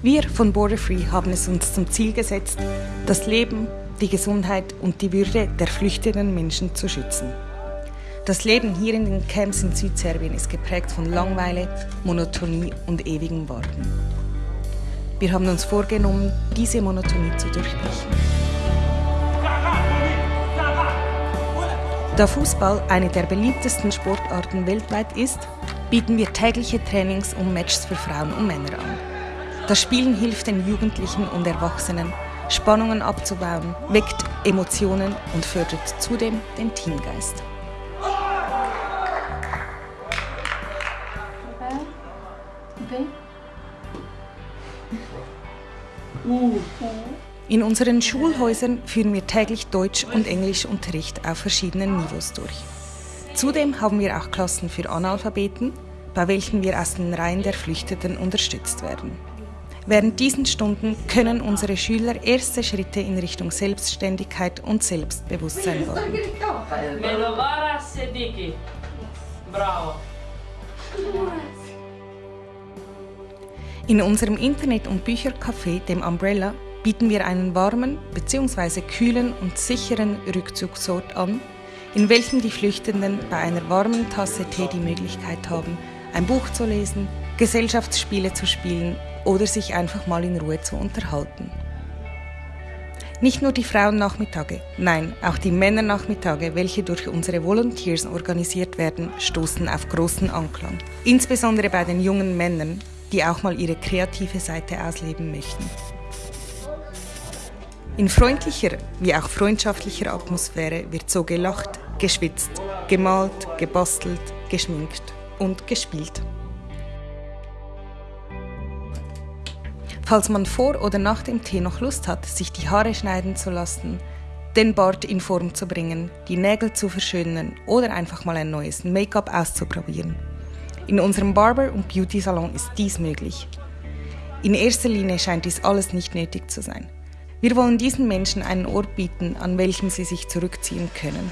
Wir von Border Free haben es uns zum Ziel gesetzt, das Leben, die Gesundheit und die Würde der flüchtenden Menschen zu schützen. Das Leben hier in den Camps in Südserbien ist geprägt von Langweile, Monotonie und ewigem Warten. Wir haben uns vorgenommen, diese Monotonie zu durchbrechen. Da Fußball eine der beliebtesten Sportarten weltweit ist, bieten wir tägliche Trainings und Matches für Frauen und Männer an. Das Spielen hilft den Jugendlichen und Erwachsenen, Spannungen abzubauen, weckt Emotionen und fördert zudem den Teamgeist. In unseren Schulhäusern führen wir täglich Deutsch- und Englischunterricht auf verschiedenen Niveaus durch. Zudem haben wir auch Klassen für Analphabeten, bei welchen wir aus den Reihen der Flüchtenden unterstützt werden. Während diesen Stunden können unsere Schüler erste Schritte in Richtung Selbstständigkeit und Selbstbewusstsein. Bravo. In unserem Internet- und Büchercafé, dem Umbrella, bieten wir einen warmen bzw. kühlen und sicheren Rückzugsort an, in welchem die Flüchtenden bei einer warmen Tasse Tee die Möglichkeit haben, ein Buch zu lesen, Gesellschaftsspiele zu spielen oder sich einfach mal in Ruhe zu unterhalten. Nicht nur die Frauennachmittage, nein, auch die Männernachmittage, welche durch unsere Volunteers organisiert werden, stoßen auf großen Anklang. Insbesondere bei den jungen Männern, die auch mal ihre kreative Seite ausleben möchten. In freundlicher wie auch freundschaftlicher Atmosphäre wird so gelacht, geschwitzt, gemalt, gebastelt, geschminkt und gespielt. Falls man vor oder nach dem Tee noch Lust hat, sich die Haare schneiden zu lassen, den Bart in Form zu bringen, die Nägel zu verschönern oder einfach mal ein neues Make-up auszuprobieren, in unserem Barber- und Beauty-Salon ist dies möglich. In erster Linie scheint dies alles nicht nötig zu sein. Wir wollen diesen Menschen einen Ort bieten, an welchem sie sich zurückziehen können.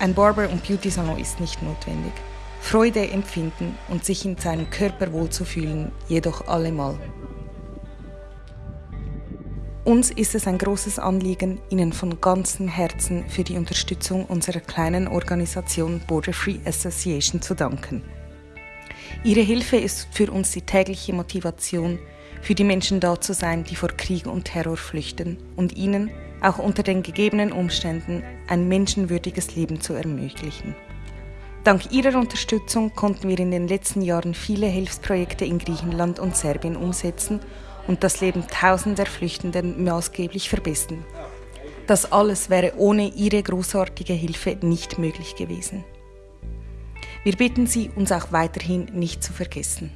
Ein Barber- und Beauty-Salon ist nicht notwendig. Freude empfinden und sich in seinem Körper wohlzufühlen, jedoch allemal. Uns ist es ein großes Anliegen, Ihnen von ganzem Herzen für die Unterstützung unserer kleinen Organisation Border Free Association zu danken. Ihre Hilfe ist für uns die tägliche Motivation, für die Menschen da zu sein, die vor Krieg und Terror flüchten und ihnen, auch unter den gegebenen Umständen, ein menschenwürdiges Leben zu ermöglichen. Dank Ihrer Unterstützung konnten wir in den letzten Jahren viele Hilfsprojekte in Griechenland und Serbien umsetzen und das Leben tausender Flüchtenden maßgeblich verbessern. Das alles wäre ohne Ihre großartige Hilfe nicht möglich gewesen. Wir bitten Sie, uns auch weiterhin nicht zu vergessen.